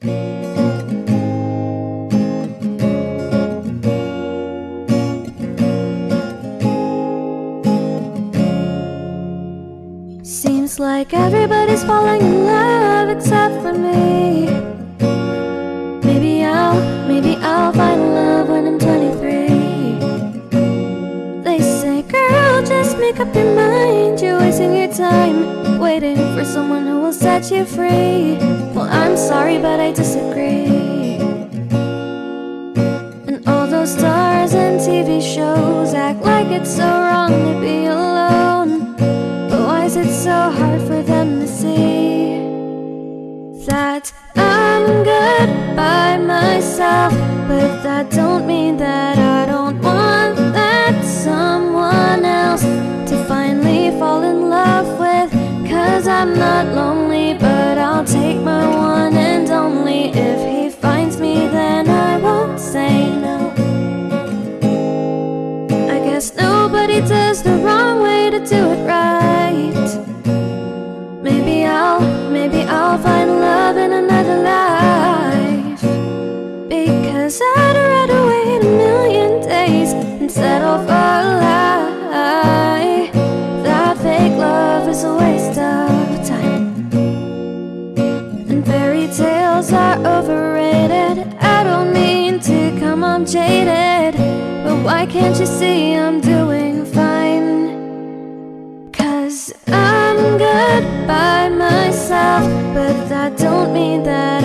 Seems like everybody's falling in love except for me. Maybe I'll, maybe I'll find love when I'm 23. They say, girl, just make up your mind. Wasting your time waiting for someone who will set you free. Well, I'm sorry, but I disagree. And all those stars and TV shows act like it's so wrong to be alone. But why is it so hard for them to see that I'm good by myself? But that don't mean that I'm not lonely, but I'll take my one and only. If he finds me, then I won't say no. I guess nobody does the wrong way to do it right. Maybe I'll, maybe I'll find love in another life. Because I'd rather wait a million days and settle for a lie. That fake love is a waste jaded. But why can't you see I'm doing fine? Cause I'm good by myself, but that don't mean that